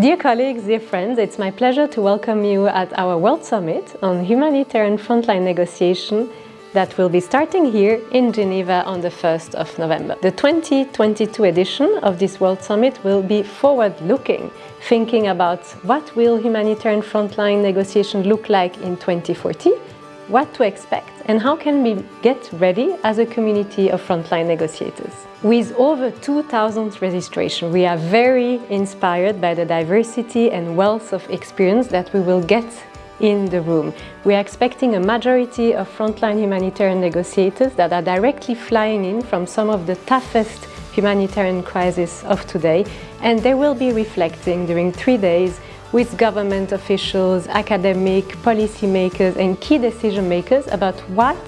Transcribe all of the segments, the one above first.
Dear colleagues, dear friends, it's my pleasure to welcome you at our World Summit on Humanitarian Frontline Negotiation that will be starting here in Geneva on the 1st of November. The 2022 edition of this World Summit will be forward-looking, thinking about what will humanitarian frontline negotiation look like in 2040, what to expect and how can we get ready as a community of frontline negotiators. With over 2,000 registrations, we are very inspired by the diversity and wealth of experience that we will get in the room. We are expecting a majority of frontline humanitarian negotiators that are directly flying in from some of the toughest humanitarian crises of today and they will be reflecting during three days with government officials, academic, policymakers and key decision makers about what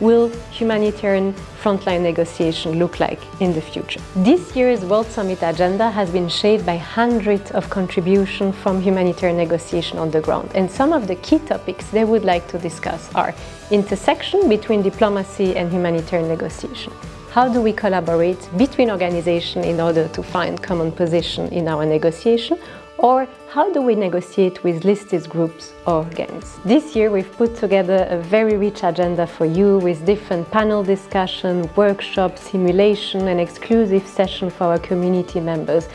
will humanitarian frontline negotiation look like in the future. This year's World Summit agenda has been shaped by hundreds of contributions from humanitarian negotiation on the ground and some of the key topics they would like to discuss are intersection between diplomacy and humanitarian negotiation. How do we collaborate between organizations in order to find common position in our negotiation or how do we negotiate with listed groups or gangs? This year we've put together a very rich agenda for you with different panel discussion, workshops, simulation and exclusive session for our community members.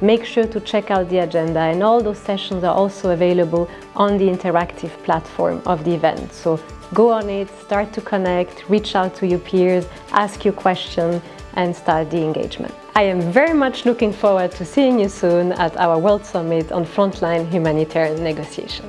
Make sure to check out the agenda and all those sessions are also available on the interactive platform of the event. So go on it, start to connect, reach out to your peers, ask your question and start the engagement. I am very much looking forward to seeing you soon at our World Summit on Frontline Humanitarian Negotiation.